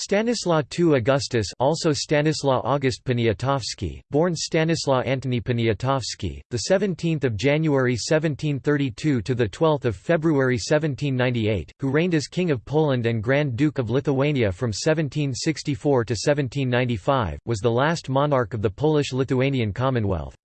Stanislaw II Augustus also Stanislaw August Poniatowski, born Stanislaw Antoni Poniatowski, the 17th of January 1732 to the 12th of February 1798, who reigned as King of Poland and Grand Duke of Lithuania from 1764 to 1795, was the last monarch of the Polish-Lithuanian Commonwealth.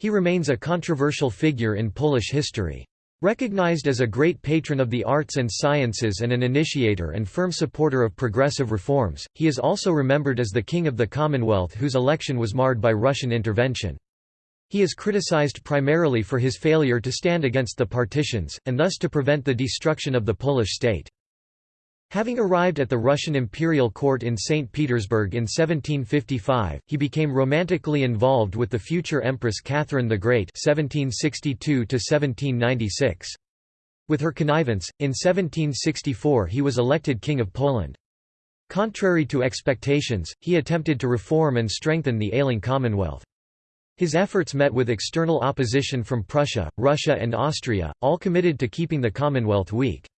He remains a controversial figure in Polish history. Recognized as a great patron of the arts and sciences and an initiator and firm supporter of progressive reforms, he is also remembered as the King of the Commonwealth whose election was marred by Russian intervention. He is criticized primarily for his failure to stand against the partitions, and thus to prevent the destruction of the Polish state. Having arrived at the Russian imperial court in St. Petersburg in 1755, he became romantically involved with the future Empress Catherine the Great (1762–1796). With her connivance, in 1764 he was elected King of Poland. Contrary to expectations, he attempted to reform and strengthen the ailing Commonwealth. His efforts met with external opposition from Prussia, Russia and Austria, all committed to keeping the Commonwealth weak.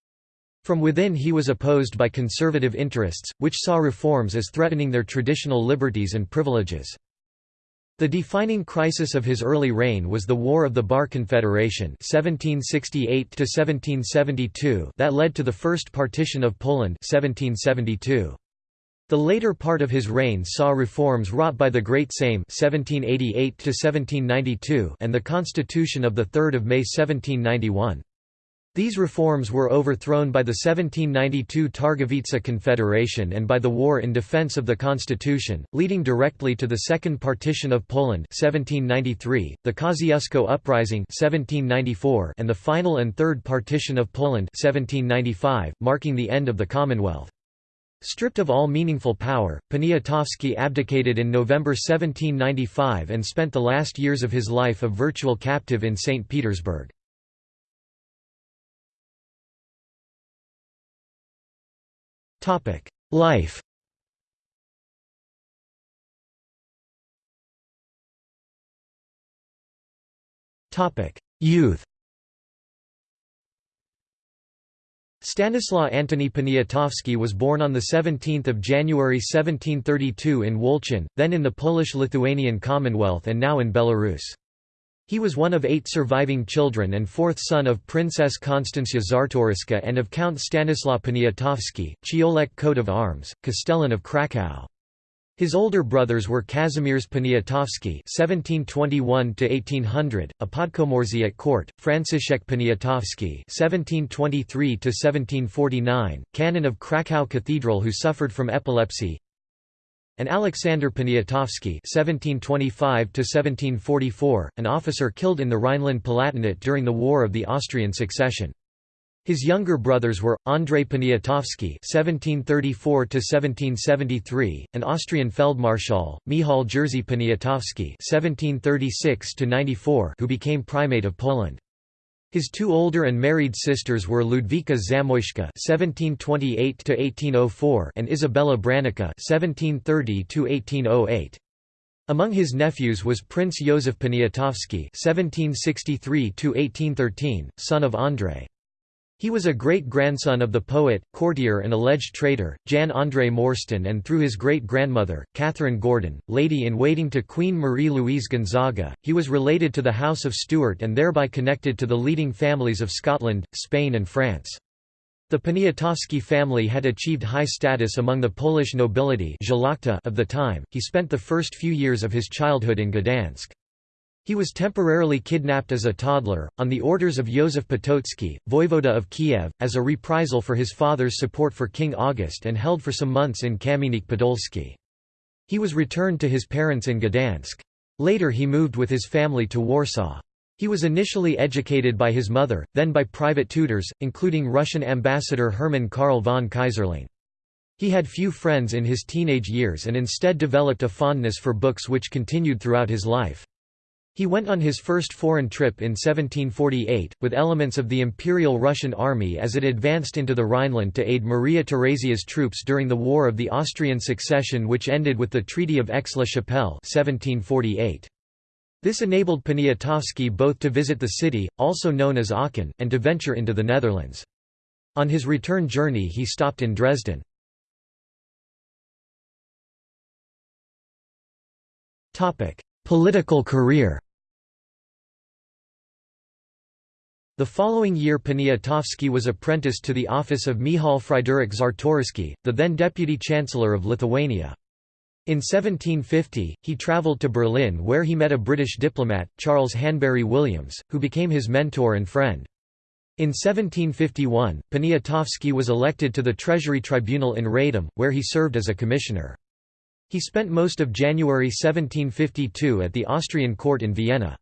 From within he was opposed by conservative interests, which saw reforms as threatening their traditional liberties and privileges. The defining crisis of his early reign was the War of the Bar Confederation 1768 that led to the First Partition of Poland 1772. The later part of his reign saw reforms wrought by the Great Sejm 1788 and the Constitution of 3 May 1791. These reforms were overthrown by the 1792 Targowica Confederation and by the war in defense of the constitution, leading directly to the Second Partition of Poland 1793, the Kosciuszko Uprising 1794, and the final and Third Partition of Poland 1795, marking the end of the Commonwealth. Stripped of all meaningful power, Poniatowski abdicated in November 1795 and spent the last years of his life a virtual captive in St. Petersburg. Topic: Life. Topic: Youth. Stanislaw Antoni Poniatowski was born on 17 January 1732 in Wolchin, then in the Polish-Lithuanian Commonwealth and now in Belarus. He was one of eight surviving children and fourth son of Princess Konstancja Czartoryska and of Count Stanislaw Poniatowski, Ciolek coat of arms, Castellan of Kraków. His older brothers were Kazimierz Poniatowski (1721–1800), a Podkomorzy at court; Franciszek Poniatowski (1723–1749), canon of Kraków Cathedral who suffered from epilepsy; and Alexander Poniatowski (1725–1744), an officer killed in the Rhineland-Palatinate during the War of the Austrian Succession. His younger brothers were Andrei Poniatowski (1734–1773), an Austrian Feldmarschall; Michal Jerzy Poniatowski (1736–94), who became Primate of Poland. His two older and married sisters were Ludwika Zamoyska (1728–1804) and Isabella Branicka (1730–1808). Among his nephews was Prince Józef Poniatowski (1763–1813), son of Andrei. He was a great-grandson of the poet, courtier and alleged traitor, Jan André Morsztyn and through his great-grandmother, Catherine Gordon, lady-in-waiting to Queen Marie-Louise Gonzaga, he was related to the House of Stuart and thereby connected to the leading families of Scotland, Spain and France. The Poniatowski family had achieved high status among the Polish nobility of the time. He spent the first few years of his childhood in Gdansk. He was temporarily kidnapped as a toddler, on the orders of Józef Potocki, voivoda of Kiev, as a reprisal for his father's support for King August and held for some months in Kamieniec Podolski. He was returned to his parents in Gdansk. Later he moved with his family to Warsaw. He was initially educated by his mother, then by private tutors, including Russian ambassador Hermann Karl von Keyserling. He had few friends in his teenage years and instead developed a fondness for books which continued throughout his life. He went on his first foreign trip in 1748, with elements of the Imperial Russian army as it advanced into the Rhineland to aid Maria Theresia's troops during the War of the Austrian Succession which ended with the Treaty of Aix-la-Chapelle This enabled Poniatowski both to visit the city, also known as Aachen, and to venture into the Netherlands. On his return journey he stopped in Dresden. Topic: Political career The following year Poniatowski was apprenticed to the office of Michał Fryderyk Czartoryski, the then deputy chancellor of Lithuania. In 1750, he travelled to Berlin where he met a British diplomat, Charles Hanbury Williams, who became his mentor and friend. In 1751, Poniatowski was elected to the Treasury Tribunal in Radom, where he served as a commissioner. He spent most of January 1752 at the Austrian court in Vienna.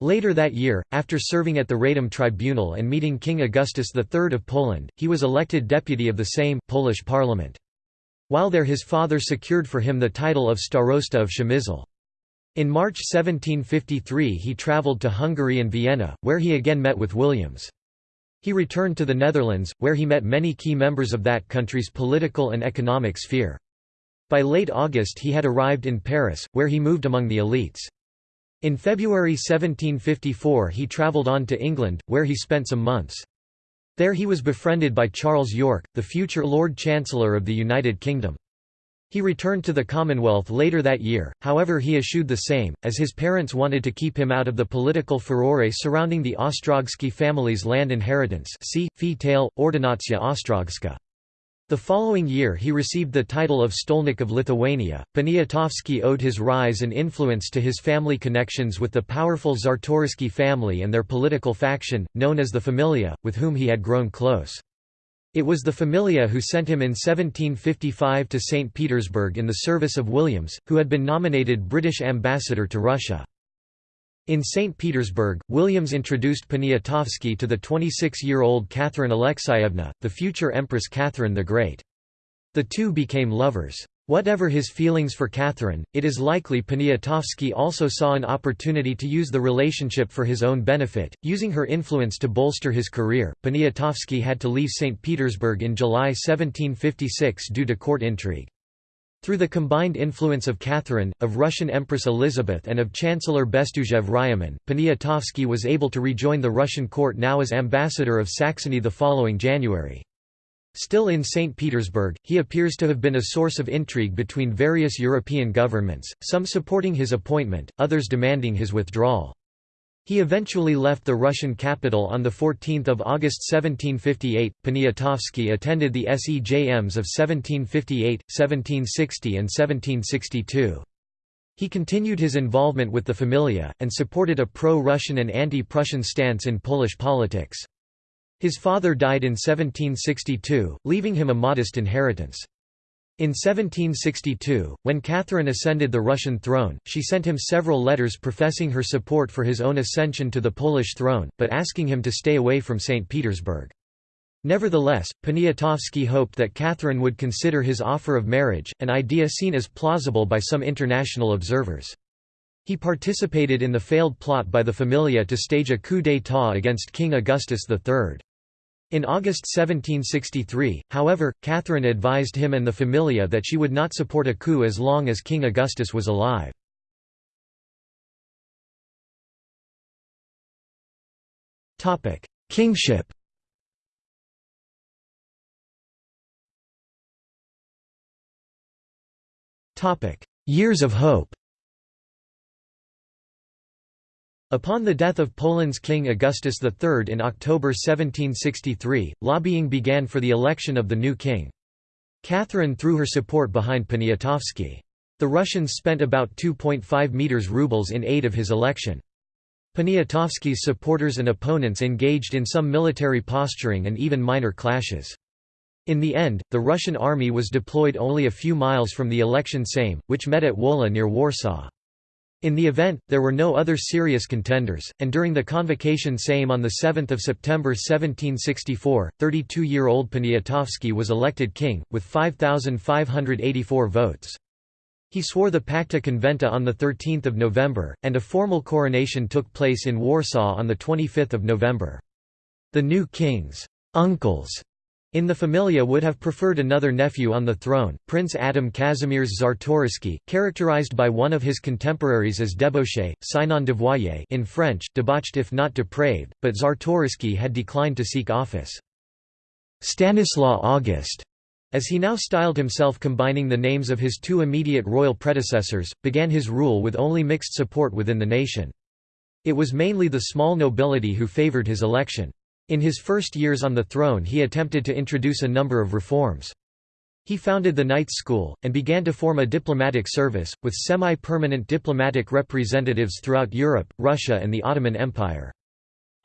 Later that year, after serving at the Radom Tribunal and meeting King Augustus III of Poland, he was elected deputy of the Sejm, Polish parliament. While there his father secured for him the title of Starosta of Przemysl. In March 1753 he travelled to Hungary and Vienna, where he again met with Williams. He returned to the Netherlands, where he met many key members of that country's political and economic sphere. By late August he had arrived in Paris, where he moved among the elites. In February 1754 he travelled on to England, where he spent some months. There he was befriended by Charles Yorke, the future Lord Chancellor of the United Kingdom. He returned to the Commonwealth later that year, however he eschewed the Sejm, as his parents wanted to keep him out of the political furore surrounding the Ostrogski family's land inheritance see, fee tail, Ordynacja Ostrogska. The following year he received the title of Stolnik of Lithuania. Poniatowski owed his rise and influence to his family connections with the powerful Czartoryski family and their political faction, known as the Familia, with whom he had grown close. It was the Familia who sent him in 1755 to St. Petersburg in the service of Williams, who had been nominated British ambassador to Russia. In St. Petersburg, Williams introduced Poniatowski to the 26-year-old Catherine Alexeyevna, the future Empress Catherine the Great. The two became lovers. Whatever his feelings for Catherine, it is likely Poniatowski also saw an opportunity to use the relationship for his own benefit, using her influence to bolster his career. Poniatowski had to leave St. Petersburg in July 1756 due to court intrigue. Through the combined influence of Catherine, of Russian Empress Elizabeth and of Chancellor Bestuzhev Ryumin, Poniatowski was able to rejoin the Russian court now as ambassador of Saxony the following January. Still in St. Petersburg, he appears to have been a source of intrigue between various European governments, some supporting his appointment, others demanding his withdrawal. He eventually left the Russian capital on 14 August 1758. Poniatowski attended the SEJMs of 1758, 1760 and 1762. He continued his involvement with the Familia, and supported a pro-Russian and anti-Prussian stance in Polish politics. His father died in 1762, leaving him a modest inheritance. In 1762, when Catherine ascended the Russian throne, she sent him several letters professing her support for his own ascension to the Polish throne, but asking him to stay away from St. Petersburg. Nevertheless, Poniatowski hoped that Catherine would consider his offer of marriage, an idea seen as plausible by some international observers. He participated in the failed plot by the Familia to stage a coup d'état against King Augustus III. In August 1763, however, Catherine advised him and the Familia that she would not support a coup as long as King Augustus was alive. Kingship Years of hope Upon the death of Poland's King Augustus III in October 1763, lobbying began for the election of the new king. Catherine threw her support behind Poniatowski. The Russians spent about 2.5 meters rubles in aid of his election. Poniatowski's supporters and opponents engaged in some military posturing and even minor clashes. In the end, the Russian army was deployed only a few miles from the election Sejm, which met at Wola near Warsaw. In the event, there were no other serious contenders, and during the convocation Sejm on 7 September 1764, 32-year-old Poniatowski was elected king, with 5,584 votes. He swore the Pacta Conventa on 13 November, and a formal coronation took place in Warsaw on 25 November. The new king's uncles in the Familia would have preferred another nephew on the throne, Prince Adam Kazimierz Czartoryski, characterized by one of his contemporaries as debauché, sinon dévoyé in French, debauched if not depraved, but Czartoryski had declined to seek office. Stanislaw August, as he now styled himself combining the names of his two immediate royal predecessors, began his rule with only mixed support within the nation. It was mainly the small nobility who favoured his election. In his first years on the throne he attempted to introduce a number of reforms. He founded the Knights School, and began to form a diplomatic service, with semi-permanent diplomatic representatives throughout Europe, Russia and the Ottoman Empire.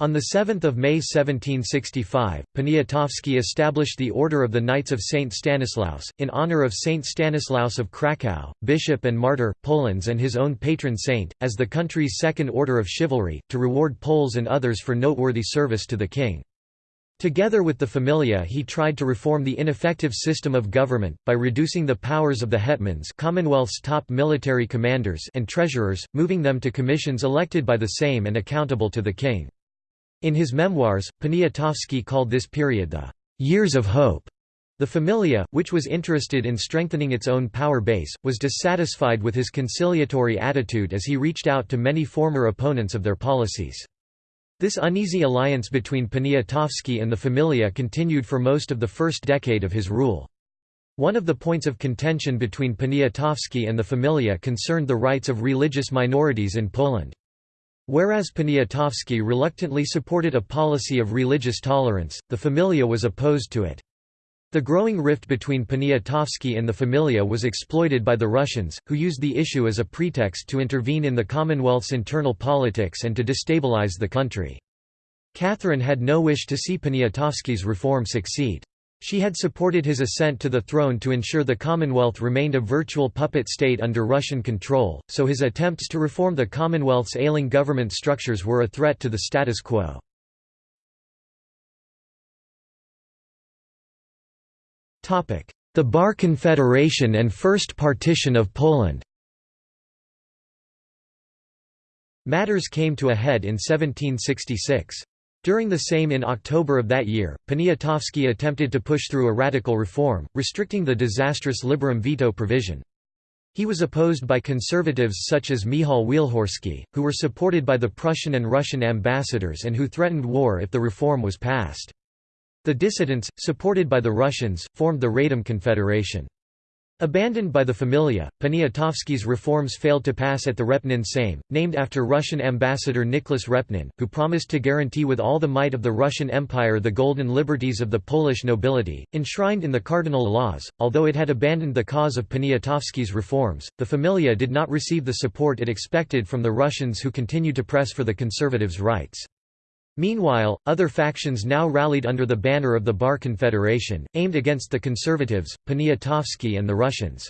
On 7 May 1765, Poniatowski established the Order of the Knights of St. Stanislaus, in honor of St. Stanislaus of Kraków, bishop and martyr, Poland's and his own patron saint, as the country's second order of chivalry, to reward Poles and others for noteworthy service to the king. Together with the Familia he tried to reform the ineffective system of government, by reducing the powers of the hetmans Commonwealth's top military commanders and treasurers, moving them to commissions elected by the Sejm and accountable to the king. In his memoirs, Poniatowski called this period the «years of hope». The Familia, which was interested in strengthening its own power base, was dissatisfied with his conciliatory attitude as he reached out to many former opponents of their policies. This uneasy alliance between Poniatowski and the Familia continued for most of the first decade of his rule. One of the points of contention between Poniatowski and the Familia concerned the rights of religious minorities in Poland. Whereas Poniatowski reluctantly supported a policy of religious tolerance, the Familia was opposed to it. The growing rift between Poniatowski and the Familia was exploited by the Russians, who used the issue as a pretext to intervene in the Commonwealth's internal politics and to destabilize the country. Catherine had no wish to see Poniatowski's reform succeed. She had supported his ascent to the throne to ensure the Commonwealth remained a virtual puppet state under Russian control, so his attempts to reform the Commonwealth's ailing government structures were a threat to the status quo. The Bar Confederation and First Partition of Poland Matters came to a head in 1766. During the Sejm in October of that year, Poniatowski attempted to push through a radical reform, restricting the disastrous liberum veto provision. He was opposed by conservatives such as Michał Wielhorski, who were supported by the Prussian and Russian ambassadors and who threatened war if the reform was passed. The dissidents, supported by the Russians, formed the Radom Confederation. Abandoned by the Familia, Poniatowski's reforms failed to pass at the Repnin Sejm, named after Russian ambassador Nicholas Repnin, who promised to guarantee with all the might of the Russian Empire the golden liberties of the Polish nobility, enshrined in the cardinal laws. Although it had abandoned the cause of Poniatowski's reforms, the Familia did not receive the support it expected from the Russians who continued to press for the conservatives' rights. Meanwhile, other factions now rallied under the banner of the Bar Confederation, aimed against the conservatives, Poniatowski and the Russians.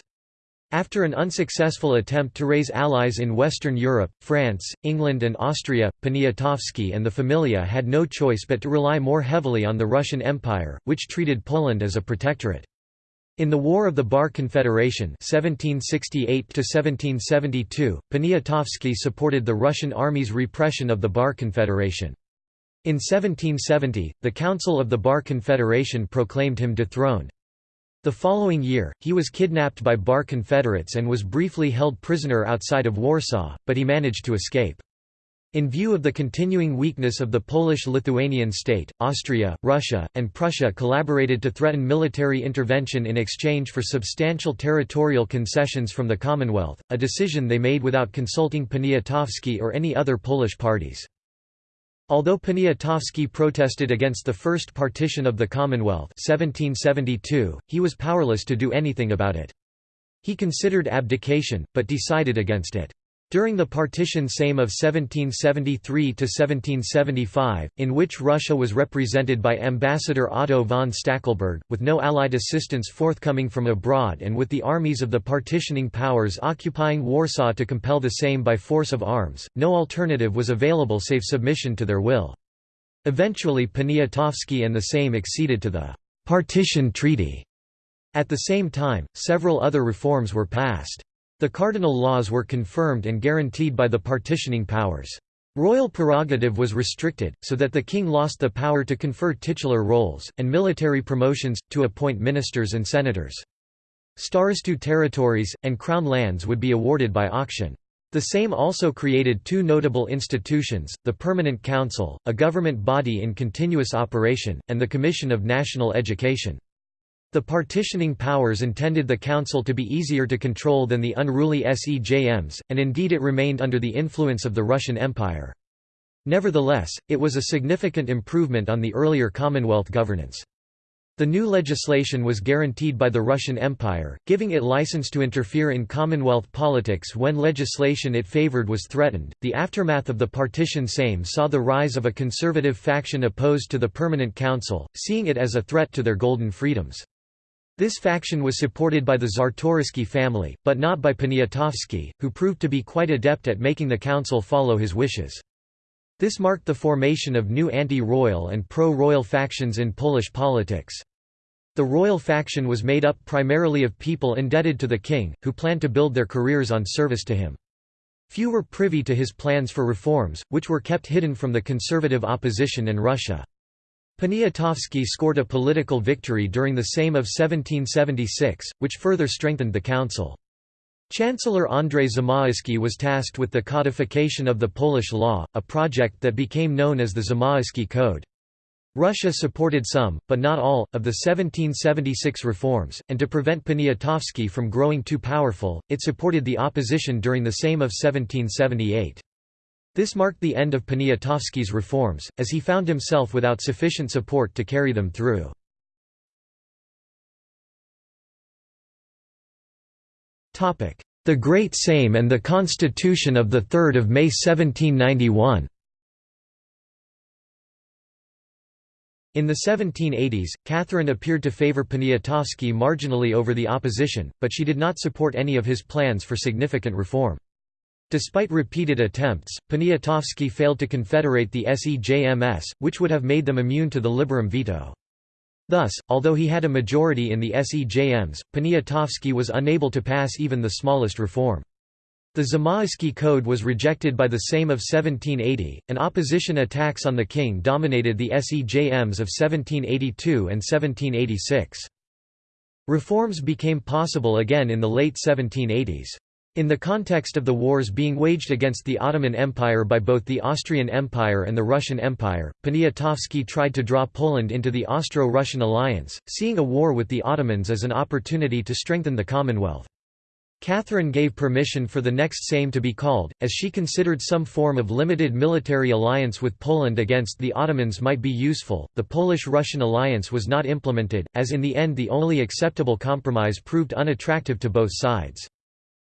After an unsuccessful attempt to raise allies in Western Europe, France, England and Austria, Poniatowski and the Familia had no choice but to rely more heavily on the Russian Empire, which treated Poland as a protectorate. In the War of the Bar Confederation 1768 Poniatowski supported the Russian army's repression of the Bar Confederation. In 1770, the Council of the Bar Confederation proclaimed him dethroned. The following year, he was kidnapped by Bar Confederates and was briefly held prisoner outside of Warsaw, but he managed to escape. In view of the continuing weakness of the Polish-Lithuanian state, Austria, Russia, and Prussia collaborated to threaten military intervention in exchange for substantial territorial concessions from the Commonwealth, a decision they made without consulting Poniatowski or any other Polish parties. Although Poniatowski protested against the first partition of the Commonwealth 1772, he was powerless to do anything about it. He considered abdication, but decided against it. During the partition Sejm of 1773–1775, in which Russia was represented by Ambassador Otto von Stackelberg, with no Allied assistance forthcoming from abroad and with the armies of the partitioning powers occupying Warsaw to compel the Sejm by force of arms, no alternative was available save submission to their will. Eventually Poniatowski and the Sejm acceded to the «partition treaty». At the same time, several other reforms were passed. The cardinal laws were confirmed and guaranteed by the partitioning powers. Royal prerogative was restricted, so that the king lost the power to confer titular roles, and military promotions, to appoint ministers and senators. Starostu territories, and crown lands would be awarded by auction. The Sejm also created two notable institutions, the Permanent Council, a government body in continuous operation, and the Commission of National Education. The partitioning powers intended the council to be easier to control than the unruly SEJMs, and indeed it remained under the influence of the Russian Empire. Nevertheless, it was a significant improvement on the earlier Commonwealth governance. The new legislation was guaranteed by the Russian Empire, giving it license to interfere in Commonwealth politics when legislation it favored was threatened. The aftermath of the partition Sejm saw the rise of a conservative faction opposed to the Permanent Council, seeing it as a threat to their golden freedoms. This faction was supported by the Czartoryski family, but not by Poniatowski, who proved to be quite adept at making the council follow his wishes. This marked the formation of new anti-royal and pro-royal factions in Polish politics. The royal faction was made up primarily of people indebted to the king, who planned to build their careers on service to him. Few were privy to his plans for reforms, which were kept hidden from the conservative opposition in Russia. Poniatowski scored a political victory during the Sejm of 1776, which further strengthened the council. Chancellor Andrzej Zamoyski was tasked with the codification of the Polish law, a project that became known as the Zamoyski Code. Russia supported some, but not all, of the 1776 reforms, and to prevent Poniatowski from growing too powerful, it supported the opposition during the Sejm of 1778. This marked the end of Poniatowski's reforms, as he found himself without sufficient support to carry them through. The Great Sejm and the Constitution of 3 May 1791 In the 1780s, Catherine appeared to favour Poniatowski marginally over the opposition, but she did not support any of his plans for significant reform. Despite repeated attempts, Poniatowski failed to confederate the SEJMS, which would have made them immune to the liberum veto. Thus, although he had a majority in the SEJMs, Poniatowski was unable to pass even the smallest reform. The Zamoyski Code was rejected by the Sejm of 1780, and opposition attacks on the king dominated the SEJMs of 1782 and 1786. Reforms became possible again in the late 1780s. In the context of the wars being waged against the Ottoman Empire by both the Austrian Empire and the Russian Empire, Poniatowski tried to draw Poland into the Austro-Russian alliance, seeing a war with the Ottomans as an opportunity to strengthen the Commonwealth. Catherine gave permission for the next Sejm to be called, as she considered some form of limited military alliance with Poland against the Ottomans might be useful. The Polish Russian alliance was not implemented, as in the end the only acceptable compromise proved unattractive to both sides.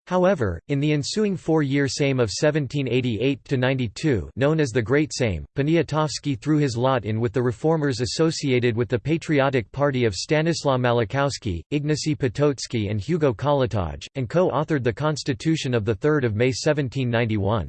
However, in the ensuing four-year Sejm of 1788–92 known as the Great Sejm, Poniatowski threw his lot in with the reformers associated with the Patriotic Party of Stanislaw Malachowski, Ignacy Potocki and Hugo Kołłątaj, and co-authored the Constitution of 3 May 1791.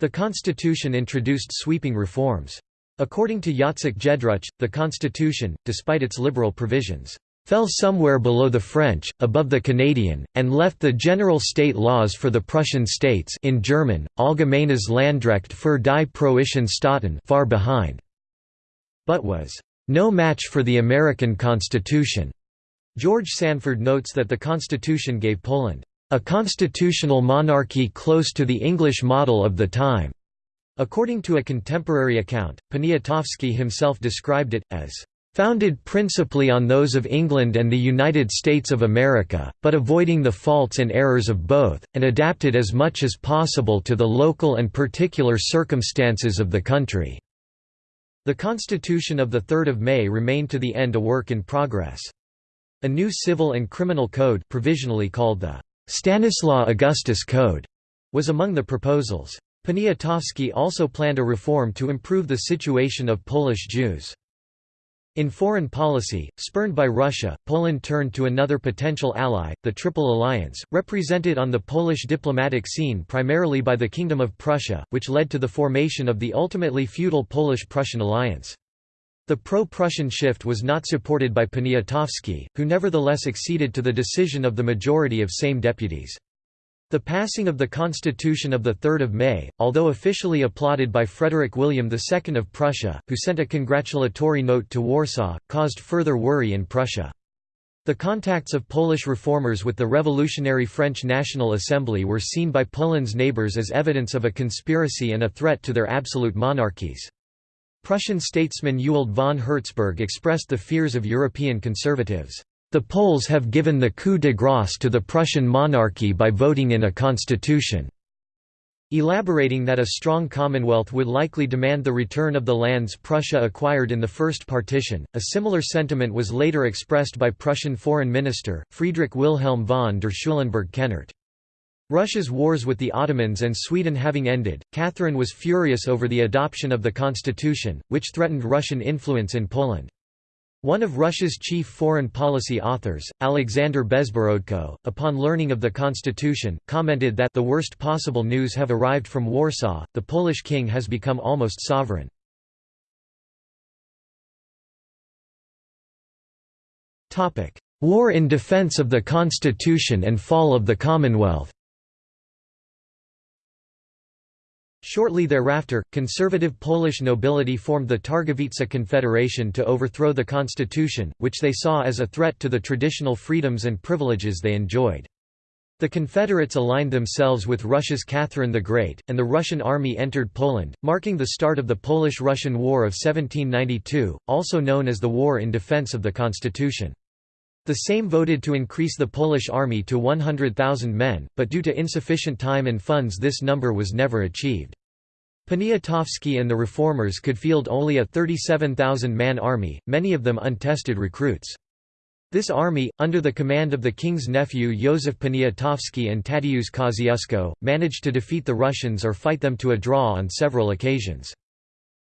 The constitution introduced sweeping reforms. According to Jacek Jedruch, the constitution, despite its liberal provisions, fell somewhere below the French, above the Canadian, and left the general state laws for the Prussian states in German, Allgemeines Landrecht für die Preußischen Staaten far behind, but was no match for the American Constitution. George Sanford notes that the Constitution gave Poland a constitutional monarchy close to the English model of the time. According to a contemporary account, Poniatowski himself described it, as founded principally on those of England and the United States of America, but avoiding the faults and errors of both, and adapted as much as possible to the local and particular circumstances of the country." The Constitution of 3 May remained to the end a work in progress. A new civil and criminal code provisionally called the Stanislaw Augustus Code was among the proposals. Poniatowski also planned a reform to improve the situation of Polish Jews. In foreign policy, spurned by Russia, Poland turned to another potential ally, the Triple Alliance, represented on the Polish diplomatic scene primarily by the Kingdom of Prussia, which led to the formation of the ultimately feudal Polish-Prussian alliance. The pro-Prussian shift was not supported by Poniatowski, who nevertheless acceded to the decision of the majority of Sejm deputies. The passing of the Constitution of 3 May, although officially applauded by Frederick William II of Prussia, who sent a congratulatory note to Warsaw, caused further worry in Prussia. The contacts of Polish reformers with the revolutionary French National Assembly were seen by Poland's neighbours as evidence of a conspiracy and a threat to their absolute monarchies. Prussian statesman Ewald von Hertzberg expressed the fears of European conservatives. The Poles have given the coup de grâce to the Prussian monarchy by voting in a constitution." Elaborating that a strong Commonwealth would likely demand the return of the lands Prussia acquired in the First Partition, a similar sentiment was later expressed by Prussian Foreign Minister, Friedrich Wilhelm von der Schulenburg-Kehnert. Russia's wars with the Ottomans and Sweden having ended, Catherine was furious over the adoption of the constitution, which threatened Russian influence in Poland. One of Russia's chief foreign policy authors, Alexander Bezborodko, upon learning of the constitution, commented that the worst possible news have arrived from Warsaw, the Polish king has become almost sovereign. War in defense of the constitution and fall of the Commonwealth Shortly thereafter, conservative Polish nobility formed the Targowica Confederation to overthrow the constitution, which they saw as a threat to the traditional freedoms and privileges they enjoyed. The Confederates aligned themselves with Russia's Catherine the Great, and the Russian army entered Poland, marking the start of the Polish–Russian War of 1792, also known as the War in Defense of the Constitution. The Sejm voted to increase the Polish army to 100,000 men, but due to insufficient time and funds this number was never achieved. Poniatowski and the reformers could field only a 37,000-man army, many of them untested recruits. This army, under the command of the king's nephew Józef Poniatowski and Tadeusz Kosciuszko, managed to defeat the Russians or fight them to a draw on several occasions.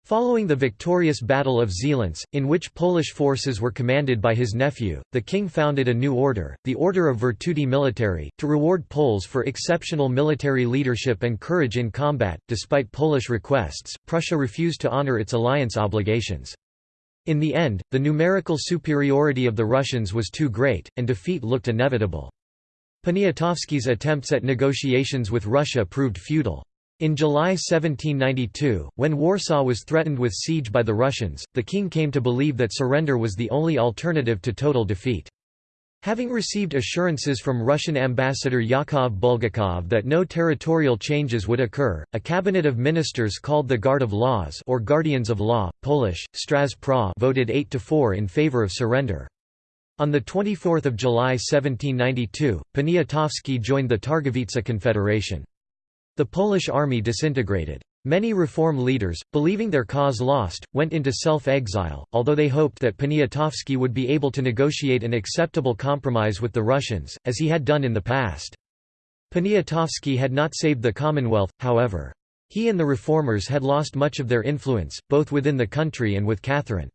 Following the victorious Battle of Zieleńce, in which Polish forces were commanded by his nephew, the king founded a new order, the Order of Virtuti Militari, to reward Poles for exceptional military leadership and courage in combat. Despite Polish requests, Prussia refused to honor its alliance obligations. In the end, the numerical superiority of the Russians was too great, and defeat looked inevitable. Poniatowski's attempts at negotiations with Russia proved futile. In July 1792, when Warsaw was threatened with siege by the Russians, the king came to believe that surrender was the only alternative to total defeat. Having received assurances from Russian ambassador Yakov Bulgakov that no territorial changes would occur, a cabinet of ministers called the Guard of Laws or Guardians of Law, Polish, Straż Praw voted 8 to 4 in favor of surrender. On 24 July 1792, Poniatowski joined the Targowica Confederation. The Polish army disintegrated. Many reform leaders, believing their cause lost, went into self-exile, although they hoped that Poniatowski would be able to negotiate an acceptable compromise with the Russians, as he had done in the past. Poniatowski had not saved the Commonwealth, however. He and the reformers had lost much of their influence, both within the country and with Catherine.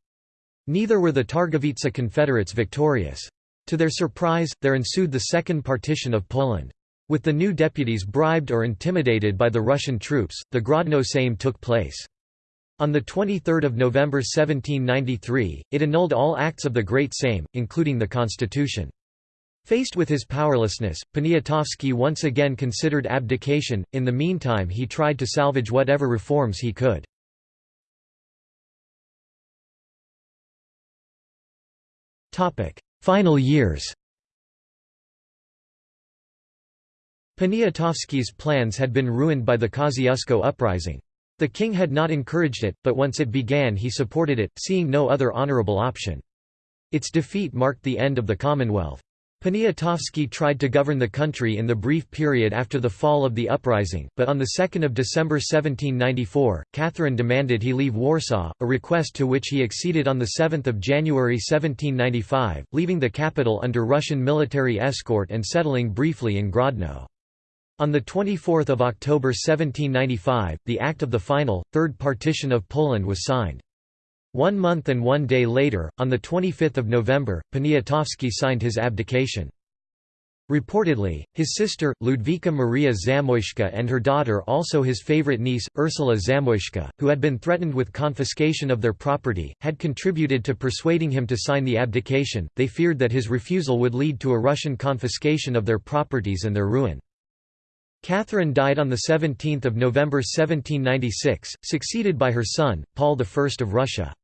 Neither were the Targowica Confederates victorious. To their surprise, there ensued the Second Partition of Poland. With the new deputies bribed or intimidated by the Russian troops, the Grodno Sejm took place. On 23 November 1793, it annulled all acts of the Great Sejm, including the constitution. Faced with his powerlessness, Poniatowski once again considered abdication, in the meantime he tried to salvage whatever reforms he could. Final years Poniatowski's plans had been ruined by the Kosciuszko uprising. The king had not encouraged it, but once it began he supported it, seeing no other honourable option. Its defeat marked the end of the Commonwealth. Poniatowski tried to govern the country in the brief period after the fall of the uprising, but on 2 December 1794, Catherine demanded he leave Warsaw, a request to which he acceded on 7 January 1795, leaving the capital under Russian military escort and settling briefly in Grodno. On 24 October 1795, the Act of the Final, Third Partition of Poland was signed. One month and one day later, on 25 November, Poniatowski signed his abdication. Reportedly, his sister, Ludwika Maria Zamoyska and her daughter also his favorite niece, Ursula Zamoyska, who had been threatened with confiscation of their property, had contributed to persuading him to sign the abdication, they feared that his refusal would lead to a Russian confiscation of their properties and their ruin. Catherine died on 17 November 1796, succeeded by her son, Paul I of Russia.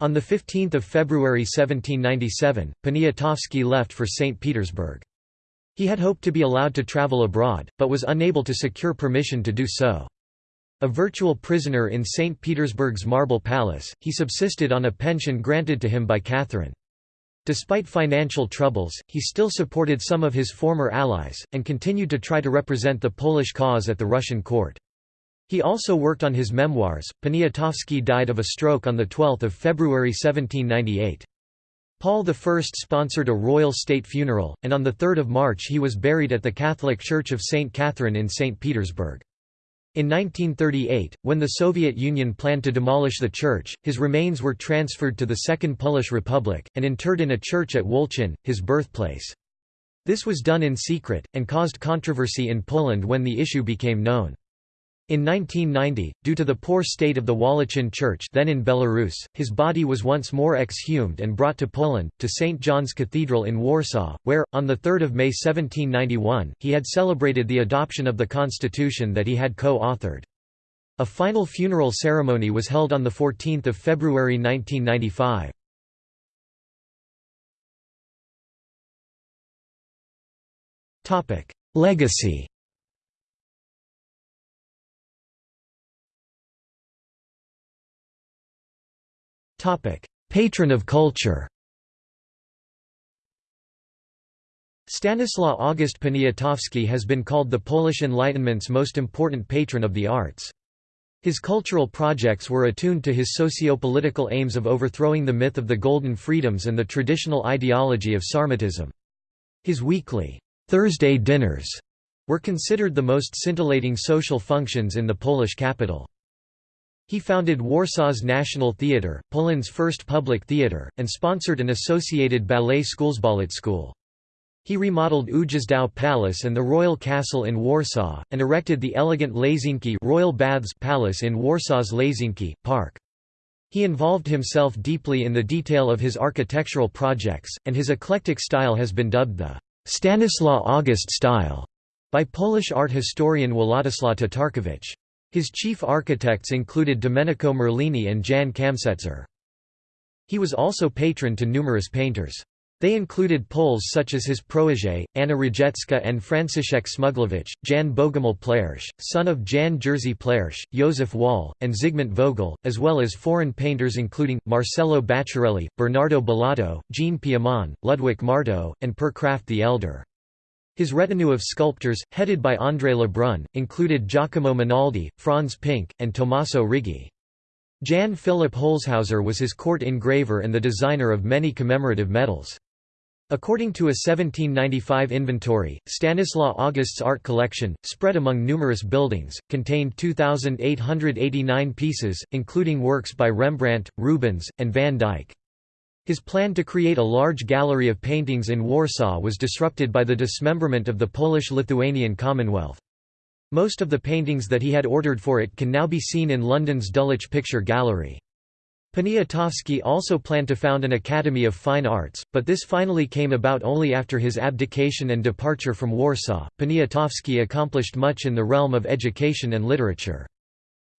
On 15 February 1797, Poniatowski left for St. Petersburg. He had hoped to be allowed to travel abroad, but was unable to secure permission to do so. A virtual prisoner in St. Petersburg's Marble Palace, he subsisted on a pension granted to him by Catherine. Despite financial troubles, he still supported some of his former allies, and continued to try to represent the Polish cause at the Russian court. He also worked on his memoirs. Poniatowski died of a stroke on 12 February 1798. Paul I sponsored a royal state funeral, and on 3 March he was buried at the Catholic Church of St. Catherine in St. Petersburg. In 1938, when the Soviet Union planned to demolish the church, his remains were transferred to the Second Polish Republic, and interred in a church at Wolchin, his birthplace. This was done in secret, and caused controversy in Poland when the issue became known. In 1990, due to the poor state of the Wałęczyn Church then in Belarus, his body was once more exhumed and brought to Poland, to St. John's Cathedral in Warsaw, where, on 3 May 1791, he had celebrated the adoption of the constitution that he had co-authored. A final funeral ceremony was held on 14 February 1995. Legacy Patron of culture Stanislaw August Poniatowski has been called the Polish Enlightenment's most important patron of the arts. His cultural projects were attuned to his socio-political aims of overthrowing the myth of the Golden Freedoms and the traditional ideology of Sarmatism. His weekly Thursday dinners were considered the most scintillating social functions in the Polish capital. He founded Warsaw's National Theatre, Poland's first public theatre, and sponsored an associated ballet schools ballet school. He remodeled Ujazdow Palace and the Royal Castle in Warsaw, and erected the elegant Łazienki Royal Baths Palace in Warsaw's Łazienki Park. He involved himself deeply in the detail of his architectural projects, and his eclectic style has been dubbed the Stanislaw August style by Polish art historian Władysław Tatarkiewicz. His chief architects included Domenico Merlini and Jan Kamsetzer. He was also patron to numerous painters. They included Poles such as his protégé, Anna Rajecka and Franciszek Smuglewicz, Jan Bogomil Plersch, son of Jan Jerzy Plersch, Józef Wall, and Zygmunt Vogel, as well as foreign painters including, Marcello Bacciarelli, Bernardo Bellotto, Jean Piamonte, Ludwig Marteau, and Per Krafft the Elder. His retinue of sculptors, headed by André Lebrun, included Giacomo Monaldi, Franz Pink, and Tommaso Righi. Jan Philipp Holzhauser was his court engraver and the designer of many commemorative medals. According to a 1795 inventory, Stanislaw August's art collection, spread among numerous buildings, contained 2,889 pieces, including works by Rembrandt, Rubens, and Van Dyck. His plan to create a large gallery of paintings in Warsaw was disrupted by the dismemberment of the Polish-Lithuanian Commonwealth. Most of the paintings that he had ordered for it can now be seen in London's Dulwich Picture Gallery. Poniatowski also planned to found an Academy of Fine Arts, but this finally came about only after his abdication and departure from Warsaw. Poniatowski accomplished much in the realm of education and literature.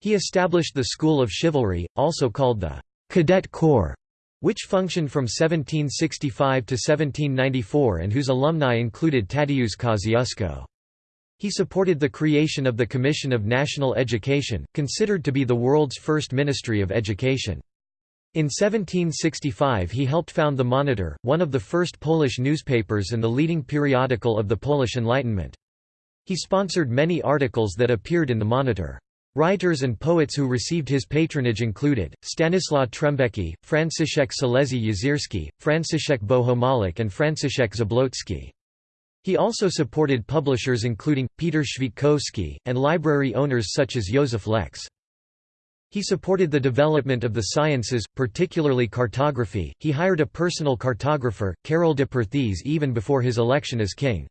He established the School of Chivalry, also called the Cadet Corps, which functioned from 1765 to 1794 and whose alumni included Tadeusz Kosciuszko. He supported the creation of the Commission of National Education, considered to be the world's first ministry of education. In 1765 he helped found the Monitor, one of the first Polish newspapers and the leading periodical of the Polish Enlightenment. He sponsored many articles that appeared in the Monitor. Writers and poets who received his patronage included, Stanisław Trembecki, Franciszek Salezy Jezierski, Franciszek Bohomolec and Franciszek Zablocki. He also supported publishers including, Peter Świetkowski, and library owners such as Józef Leks. He supported the development of the sciences, particularly cartography. He hired a personal cartographer, Karol de Perthes even before his election as king.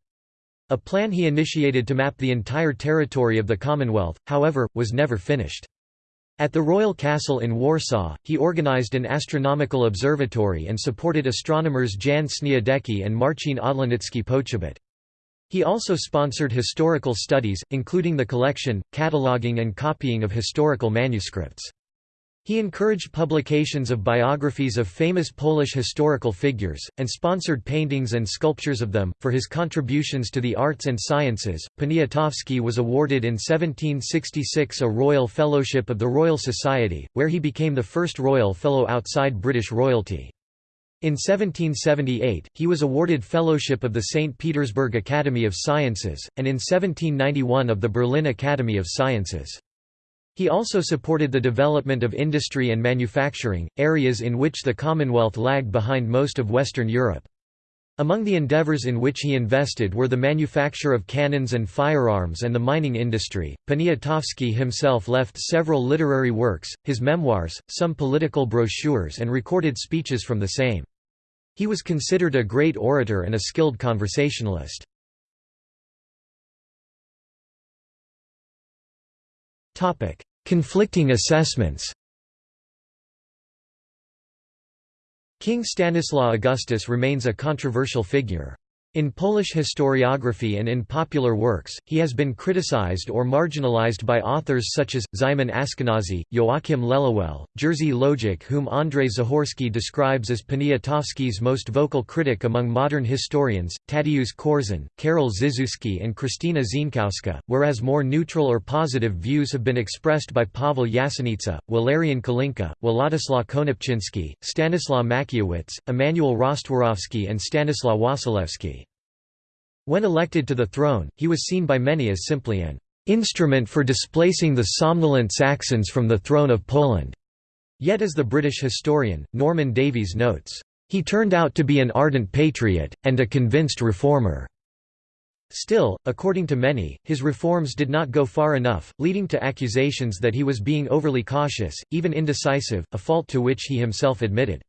A plan he initiated to map the entire territory of the Commonwealth, however, was never finished. At the Royal Castle in Warsaw, he organized an astronomical observatory and supported astronomers Jan Śniadecki and Marcin Odlanicki Poczobut. He also sponsored historical studies, including the collection, cataloging and copying of historical manuscripts. He encouraged publications of biographies of famous Polish historical figures, and sponsored paintings and sculptures of them. For his contributions to the arts and sciences, Poniatowski was awarded in 1766 a Royal Fellowship of the Royal Society, where he became the first Royal Fellow outside British royalty. In 1778, he was awarded Fellowship of the St. Petersburg Academy of Sciences, and in 1791 of the Berlin Academy of Sciences. He also supported the development of industry and manufacturing, areas in which the Commonwealth lagged behind most of Western Europe. Among the endeavors in which he invested were the manufacture of cannons and firearms and the mining industry. Poniatowski himself left several literary works, his memoirs, some political brochures, and recorded speeches from the same. He was considered a great orator and a skilled conversationalist. Conflicting assessments King Stanislaw Augustus remains a controversial figure. In Polish historiography and in popular works, he has been criticized or marginalized by authors such as, Szymon Askenazy, Joachim Lelewel, Jerzy Lojek whom Andrzej Zahorski describes as Poniatowski's most vocal critic among modern historians, Tadeusz Korzon, Karol Żyzewski and Krystyna Zienkowska, whereas more neutral or positive views have been expressed by Paweł Jasienica, Walerian Kalinka, Władysław Konopczynski, Stanislaw Mackiewicz, Emanuel Rostworowski and Stanislaw Wasilewski. When elected to the throne, he was seen by many as simply an instrument for displacing the somnolent Saxons from the throne of Poland. Yet as the British historian, Norman Davies notes, "...he turned out to be an ardent patriot, and a convinced reformer." Still, according to many, his reforms did not go far enough, leading to accusations that he was being overly cautious, even indecisive, a fault to which he himself admitted.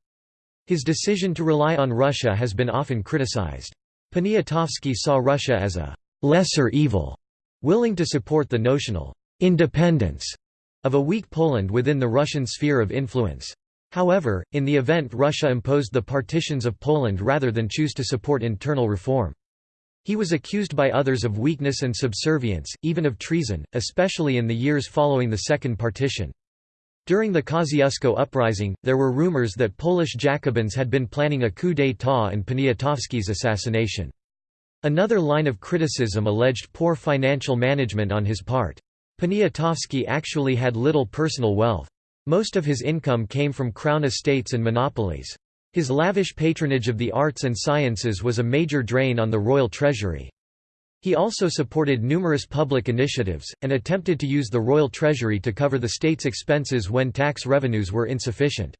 His decision to rely on Russia has been often criticized. Poniatowski saw Russia as a «lesser evil», willing to support the notional «independence» of a weak Poland within the Russian sphere of influence. However, in the event Russia imposed the partitions of Poland rather than choose to support internal reform. He was accused by others of weakness and subservience, even of treason, especially in the years following the Second Partition. During the Kosciuszko uprising, there were rumors that Polish Jacobins had been planning a coup d'état and Poniatowski's assassination. Another line of criticism alleged poor financial management on his part. Poniatowski actually had little personal wealth. Most of his income came from crown estates and monopolies. His lavish patronage of the arts and sciences was a major drain on the royal treasury. He also supported numerous public initiatives, and attempted to use the royal treasury to cover the state's expenses when tax revenues were insufficient.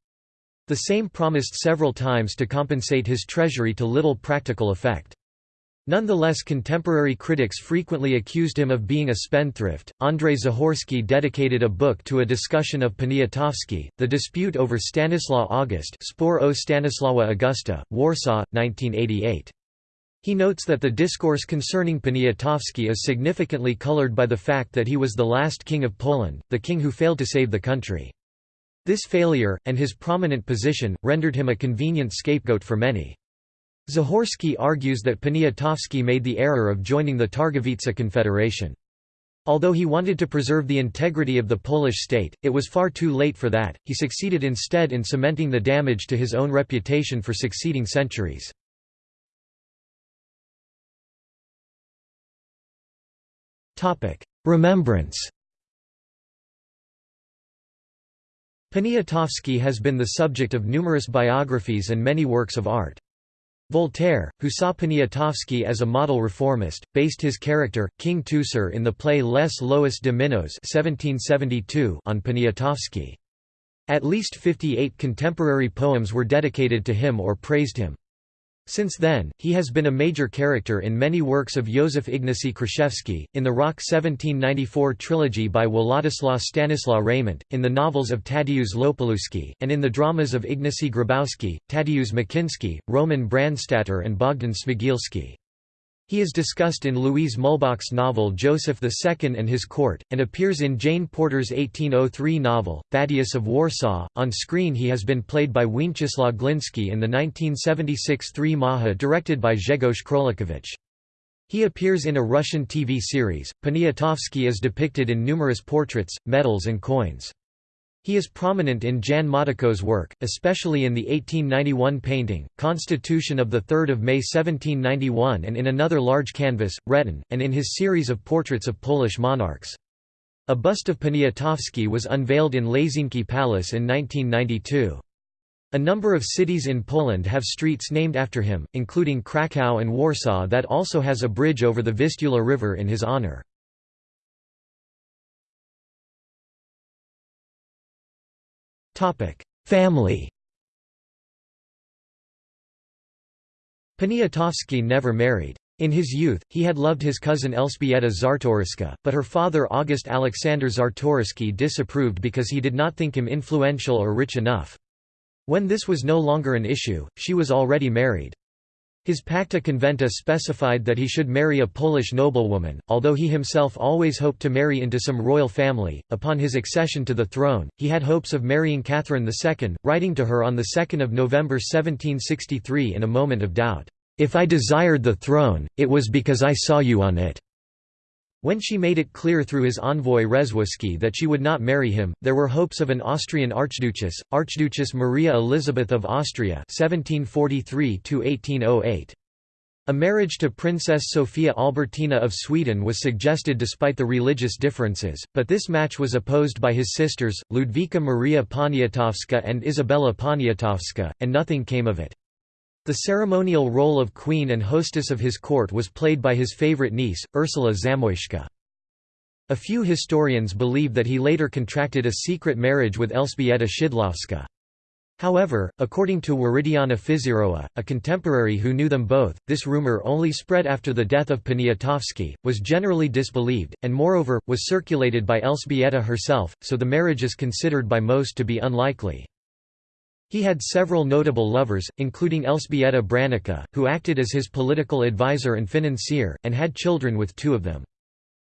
The same promised several times to compensate his treasury to little practical effect. Nonetheless, contemporary critics frequently accused him of being a spendthrift. Andrzej Zahorski dedicated a book to a discussion of Poniatowski, The Dispute over Stanislaw August, Spor o Stanisława Augusta, Warsaw, 1988. He notes that the discourse concerning Poniatowski is significantly colored by the fact that he was the last king of Poland, the king who failed to save the country. This failure, and his prominent position, rendered him a convenient scapegoat for many. Zahorski argues that Poniatowski made the error of joining the Targowica Confederation. Although he wanted to preserve the integrity of the Polish state, it was far too late for that, he succeeded instead in cementing the damage to his own reputation for succeeding centuries. Remembrance Poniatowski has been the subject of numerous biographies and many works of art. Voltaire, who saw Poniatowski as a model reformist, based his character, King Teucer in the play Les Lois de Minos on Poniatowski. At least 58 contemporary poems were dedicated to him or praised him. Since then, he has been a major character in many works of Józef Ignacy Kraszewski, in the Rok 1794 trilogy by Władysław Stanislaw Reymont, in the novels of Tadeusz Łopalewski, and in the dramas of Ignacy Grabowski, Tadeusz Makiński, Roman Brandstatter and Bogdan Smigielski. He is discussed in Louise Muhlbach's novel Joseph II and His Court, and appears in Jane Porter's 1803 novel, Thaddeus of Warsaw. On screen, he has been played by Władysław Glinski in the 1976 Three Maja directed by Grzegorz Królikiewicz. He appears in a Russian TV series. Poniatowski is depicted in numerous portraits, medals, and coins. He is prominent in Jan Matejko's work, especially in the 1891 painting, Constitution of 3 May 1791 and in another large canvas, Rejtan, and in his series of portraits of Polish monarchs. A bust of Poniatowski was unveiled in Łazienki Palace in 1992. A number of cities in Poland have streets named after him, including Krakow and Warsaw that also has a bridge over the Vistula River in his honor. Family Poniatowski never married. In his youth, he had loved his cousin Elżbieta Czartoryska, but her father August Alexander Czartoryski disapproved because he did not think him influential or rich enough. When this was no longer an issue, she was already married. His Pacta Conventa specified that he should marry a Polish noblewoman, although he himself always hoped to marry into some royal family. Upon his accession to the throne, he had hopes of marrying Catherine II, writing to her on 2 November 1763 in a moment of doubt, "'If I desired the throne, it was because I saw you on it.' When she made it clear through his envoy Rzewuski that she would not marry him, there were hopes of an Austrian archduchess, Archduchess Maria Elizabeth of Austria 1743 A marriage to Princess Sophia Albertina of Sweden was suggested despite the religious differences, but this match was opposed by his sisters, Ludwika Maria Poniatowska and Isabella Poniatowska, and nothing came of it. The ceremonial role of queen and hostess of his court was played by his favorite niece, Ursula Zamoyska. A few historians believe that he later contracted a secret marriage with Elżbieta Szydłowska. However, according to Wirydianna Fiszerowa, a contemporary who knew them both, this rumor only spread after the death of Poniatowski, was generally disbelieved, and moreover, was circulated by Elżbieta herself, so the marriage is considered by most to be unlikely. He had several notable lovers, including Elżbieta Branicka, who acted as his political advisor and financier, and had children with two of them.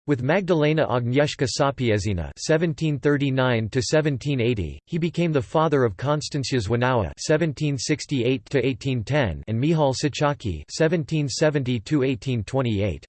With Magdalena Agnieszka Sapiezina (1739–1780), he became the father of Konstancja Zwinała (1768–1810) and Michał Cichocki (1770–1828).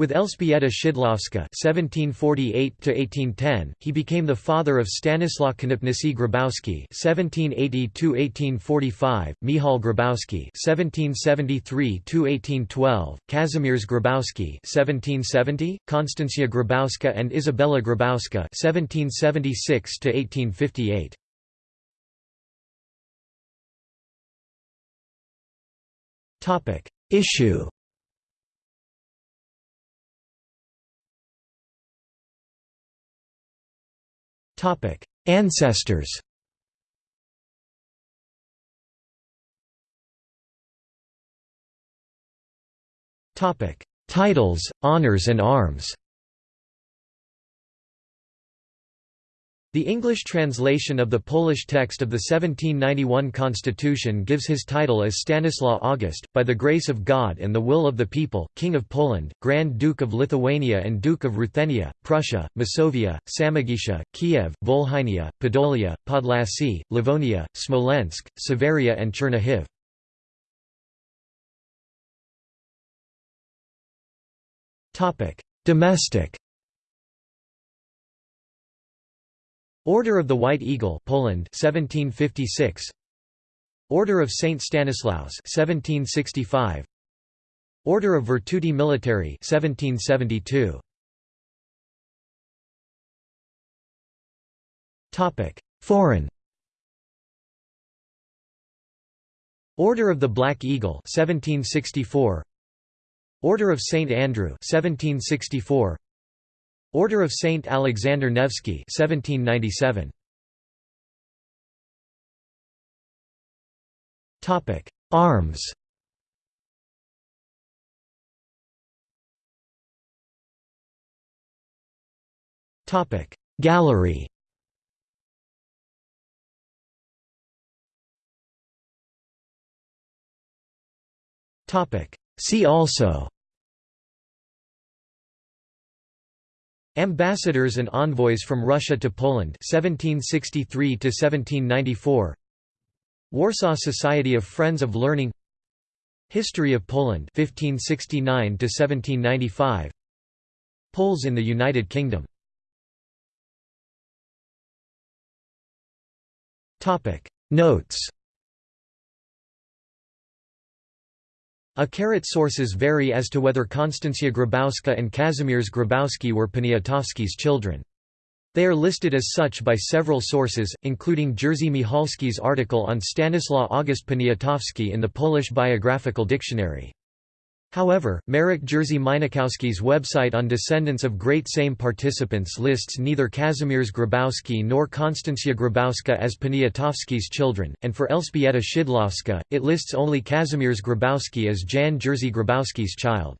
With Elżbieta Szydłowska (1748–1810), he became the father of Stanislaw Konopnicki Grabowski (1780–1845), Michał Grabowski (1773–1812), Kazimierz Grabowski (1770), Konstancja Grabowska, and Isabella Grabowska (1776–1858). Topic: Issue. Ancestors Titles, honors and arms The English translation of the Polish text of the 1791 constitution gives his title as Stanislaw August, by the grace of God and the will of the people, King of Poland, Grand Duke of Lithuania and Duke of Ruthenia, Prussia, Masovia, Samogitia, Kiev, Volhynia, Podolia, Podlasie, Livonia, Smolensk, Severia and Chernihiv. Domestic Order of the White Eagle Poland 1756 Order of Saint Stanislaus 1765 Order of Virtuti Militari 1772 Topic Foreign. Order of the Black Eagle 1764 Order of Saint Andrew 1764 Order of Saint Alexander Nevsky 1797 Topic Arms. Topic Gallery. Topic See also Ambassadors and envoys from Russia to Poland 1763 to 1794 Warsaw Society of Friends of Learning. History of Poland 1569 to 1795 Poles in the United Kingdom. Topic. Notes A carat sources vary as to whether Konstancja Grabowska and Kazimierz Grabowski were Poniatowski's children. They are listed as such by several sources, including Jerzy Michalski's article on Stanislaw August Poniatowski in the Polish Biographical Dictionary. However, Marek Jerzy Minakowski's website on descendants of Great Sejm participants lists neither Kazimierz Grabowski nor Konstancja Grabowska as Poniatowski's children, and for Elżbieta Szydlowska, it lists only Kazimierz Grabowski as Jan Jerzy Grabowski's child.